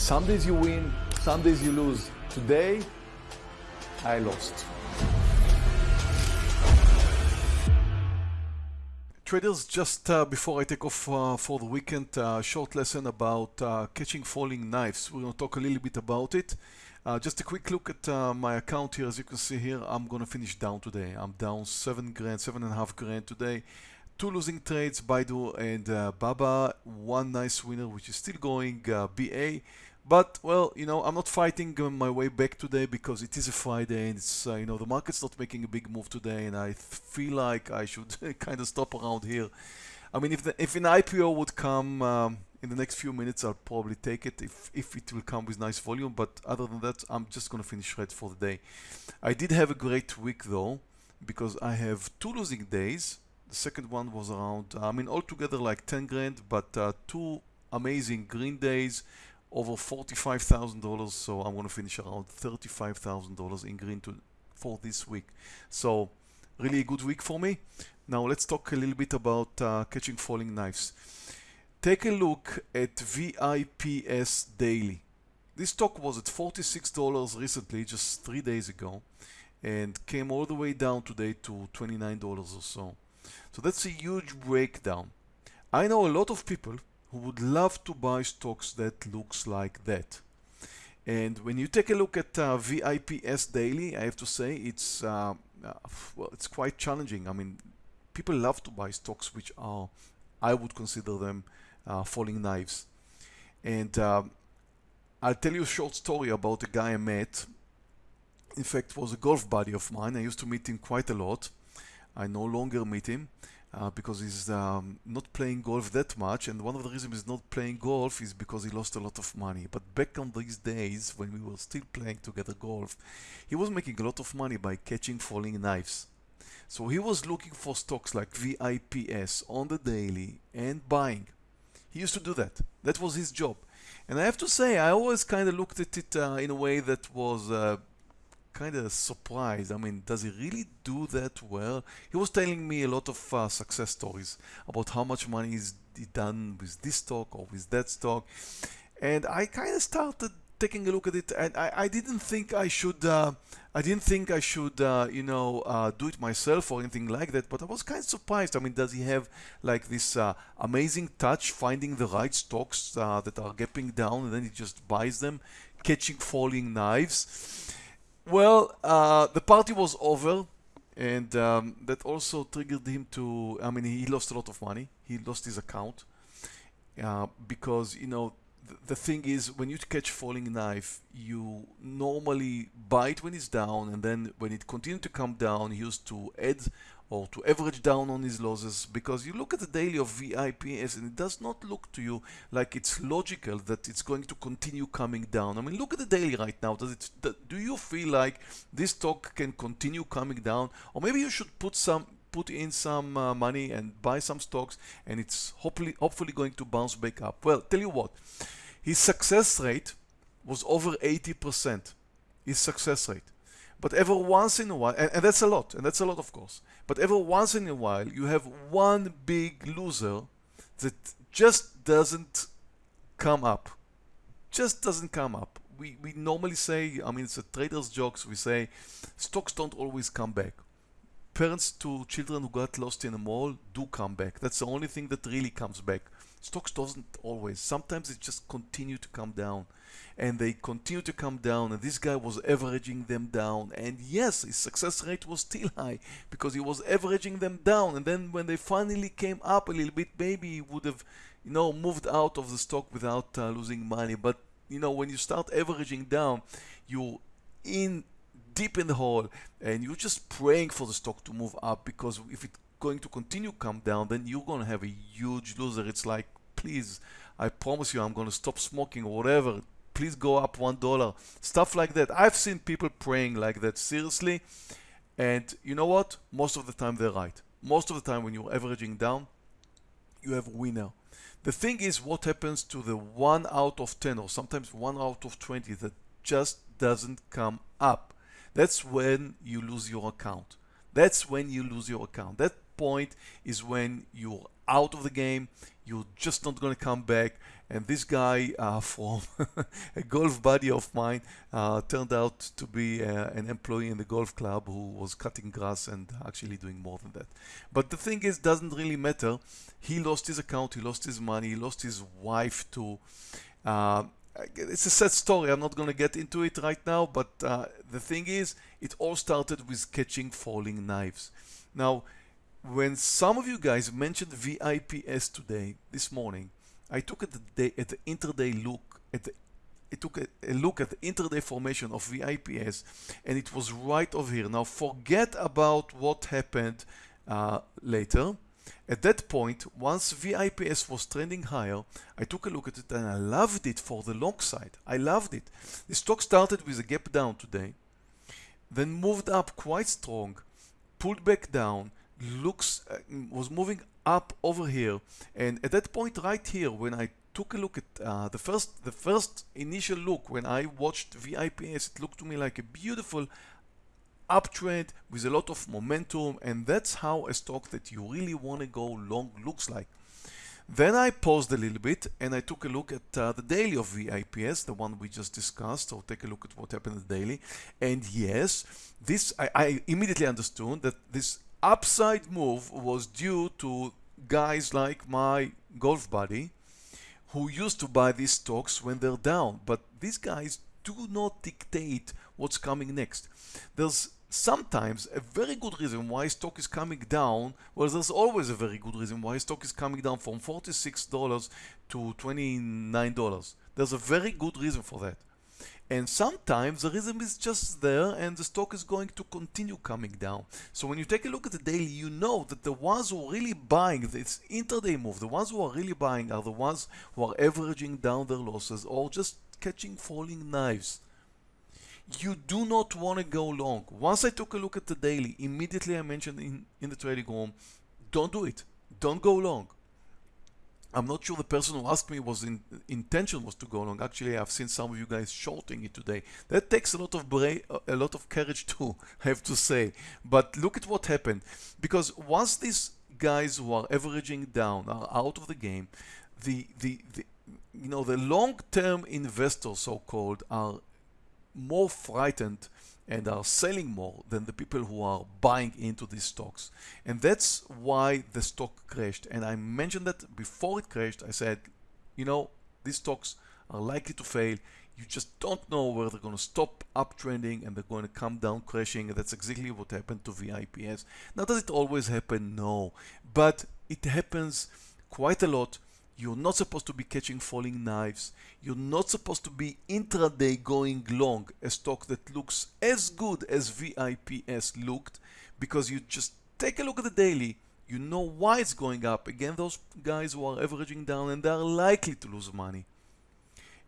Some days you win, some days you lose. Today, I lost. Traders, just uh, before I take off uh, for the weekend, uh, short lesson about uh, catching falling knives. We're going to talk a little bit about it. Uh, just a quick look at uh, my account here. As you can see here, I'm going to finish down today. I'm down seven grand, seven and a half grand today. Two losing trades, Baidu and Baba. One nice winner, which is still going, BA. But well, you know, I'm not fighting my way back today because it is a Friday and it's uh, you know the market's not making a big move today, and I feel like I should kind of stop around here. I mean, if the, if an IPO would come um, in the next few minutes, I'll probably take it if if it will come with nice volume. But other than that, I'm just gonna finish red for the day. I did have a great week though because I have two losing days. The second one was around, I mean, altogether like 10 grand, but uh, two amazing green days over $45,000 so I'm going to finish around $35,000 in green to, for this week. So really a good week for me. Now let's talk a little bit about uh, catching falling knives. Take a look at VIPS daily. This stock was at $46 recently just three days ago and came all the way down today to $29 or so. So that's a huge breakdown. I know a lot of people who would love to buy stocks that looks like that. And when you take a look at uh, VIPS daily, I have to say it's uh, uh, well, it's quite challenging. I mean, people love to buy stocks which are, I would consider them uh, falling knives. And um, I'll tell you a short story about a guy I met. In fact, was a golf buddy of mine. I used to meet him quite a lot. I no longer meet him uh, because he's um, not playing golf that much and one of the reasons he's not playing golf is because he lost a lot of money. But back on these days when we were still playing together golf he was making a lot of money by catching falling knives. So he was looking for stocks like VIPS on the daily and buying. He used to do that. That was his job. And I have to say I always kind of looked at it uh, in a way that was uh, kind of surprised. I mean, does he really do that well? He was telling me a lot of uh, success stories about how much money he's done with this stock or with that stock. And I kind of started taking a look at it and I, I didn't think I should uh, I didn't think I should uh, you know uh, do it myself or anything like that but I was kind of surprised I mean does he have like this uh, amazing touch finding the right stocks uh, that are gapping down and then he just buys them catching falling knives well, uh, the party was over, and um, that also triggered him to. I mean, he lost a lot of money. He lost his account uh, because you know the, the thing is when you catch falling knife, you normally buy it when it's down, and then when it continued to come down, he used to add or to average down on his losses because you look at the daily of VIPS and it does not look to you like it's logical that it's going to continue coming down. I mean, look at the daily right now. Does it? Do you feel like this stock can continue coming down, or maybe you should put some put in some uh, money and buy some stocks, and it's hopefully hopefully going to bounce back up. Well, tell you what, his success rate was over 80%. His success rate. But every once in a while, and, and, that's a lot, and that's a lot of course, but every once in a while you have one big loser that just doesn't come up. Just doesn't come up. We, we normally say, I mean, it's a trader's jokes, we say stocks don't always come back. Parents to children who got lost in a mall do come back. That's the only thing that really comes back. Stocks doesn't always. Sometimes it just continue to come down and they continue to come down and this guy was averaging them down and yes his success rate was still high because he was averaging them down and then when they finally came up a little bit maybe he would have you know moved out of the stock without uh, losing money but you know when you start averaging down you're in deep in the hole and you're just praying for the stock to move up because if it's going to continue come down then you're going to have a huge loser. It's like please I promise you I'm going to stop smoking or whatever. Please go up one dollar. Stuff like that. I've seen people praying like that seriously. And you know what? Most of the time they're right. Most of the time when you're averaging down you have a winner. The thing is what happens to the 1 out of 10 or sometimes 1 out of 20 that just doesn't come up that's when you lose your account that's when you lose your account that point is when you're out of the game. You're just not going to come back. And this guy uh, from a golf buddy of mine uh, turned out to be uh, an employee in the golf club who was cutting grass and actually doing more than that. But the thing is, doesn't really matter. He lost his account, he lost his money, he lost his wife too. It's a sad story. I'm not going to get into it right now, but uh, the thing is, it all started with catching falling knives. Now, when some of you guys mentioned VIPS today, this morning, I took at the day at the intraday look at the I took a, a, look at the intraday formation of VIPS and it was right over here. Now forget about what happened uh, later. At that point, once VIPS was trending higher, I took a look at it and I loved it for the long side. I loved it. The stock started with a gap down today, then moved up quite strong, pulled back down, looks uh, was moving up over here and at that point right here when I took a look at uh, the first the first initial look when I watched VIPS it looked to me like a beautiful uptrend with a lot of momentum and that's how a stock that you really want to go long looks like then I paused a little bit and I took a look at uh, the daily of VIPS, the one we just discussed. So take a look at what happened daily. And yes, this I, I immediately understood that this upside move was due to guys like my golf buddy who used to buy these stocks when they're down. But these guys do not dictate what's coming next. There's sometimes a very good reason why stock is coming down. Well, there's always a very good reason why stock is coming down from $46 to $29. There's a very good reason for that. And sometimes the reason is just there and the stock is going to continue coming down. So when you take a look at the daily, you know that the ones who are really buying this intraday move, the ones who are really buying are the ones who are averaging down their losses or just catching falling knives. You do not want to go long. Once I took a look at the daily, immediately I mentioned in, in the trading room, don't do it. Don't go long. I'm not sure the person who asked me was in intention was to go long. Actually, I've seen some of you guys shorting it today. That takes a lot of bra- a lot of courage too, I have to say. But look at what happened. Because once these guys who are averaging down are out of the game, the the, the you know the long-term investors, so-called, are more frightened and are selling more than the people who are buying into these stocks. And that's why the stock crashed. And I mentioned that before it crashed, I said, you know, these stocks are likely to fail. You just don't know where they're going to stop uptrending and they're going to come down crashing. And that's exactly what happened to VIPS. Now, does it always happen? No. But it happens quite a lot you're not supposed to be catching falling knives. You're not supposed to be intraday going long a stock that looks as good as VIPS looked because you just take a look at the daily. You know why it's going up. Again, those guys who are averaging down and they are likely to lose money.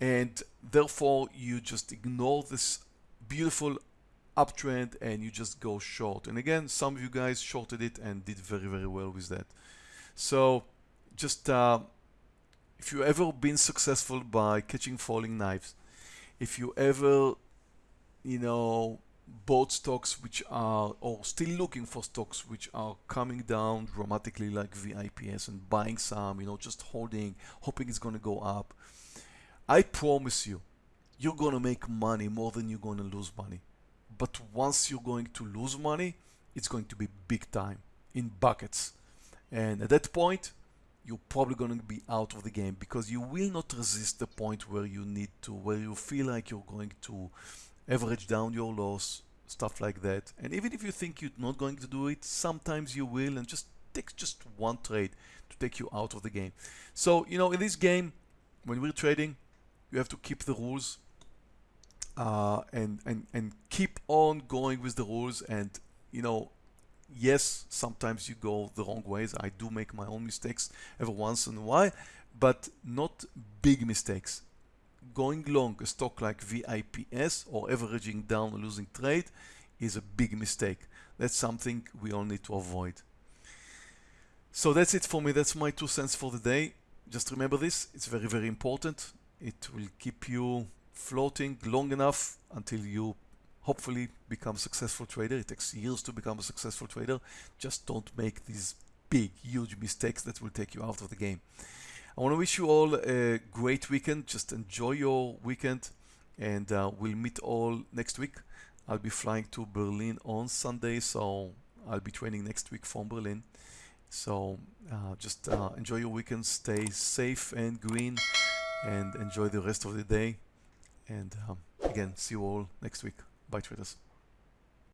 And therefore, you just ignore this beautiful uptrend and you just go short. And again, some of you guys shorted it and did very, very well with that. So just uh, if you ever been successful by catching falling knives, if you ever, you know, bought stocks which are, or still looking for stocks which are coming down dramatically like VIPS and buying some, you know, just holding, hoping it's going to go up, I promise you, you're going to make money more than you're going to lose money. But once you're going to lose money, it's going to be big time in buckets. And at that point, you're probably going to be out of the game because you will not resist the point where you need to, where you feel like you're going to average down your loss, stuff like that. And even if you think you're not going to do it, sometimes you will and just take just one trade to take you out of the game. So, you know, in this game, when we're trading, you have to keep the rules uh, and, and, and keep on going with the rules and, you know, yes, sometimes you go the wrong ways. I do make my own mistakes every once in a while, but not big mistakes. Going long a stock like VIPS or averaging down a losing trade is a big mistake. That's something we all need to avoid. So that's it for me. That's my two cents for the day. Just remember this. It's very, very important. It will keep you floating long enough until you hopefully become successful trader. It takes years to become a successful trader. Just don't make these big, huge mistakes that will take you out of the game. I want to wish you all a great weekend. Just enjoy your weekend, and uh, we'll meet all next week. I'll be flying to Berlin on Sunday, so I'll be training next week from Berlin. So uh, just uh, enjoy your weekend, stay safe and green, and enjoy the rest of the day. And um, again, see you all next week. Bye, traders.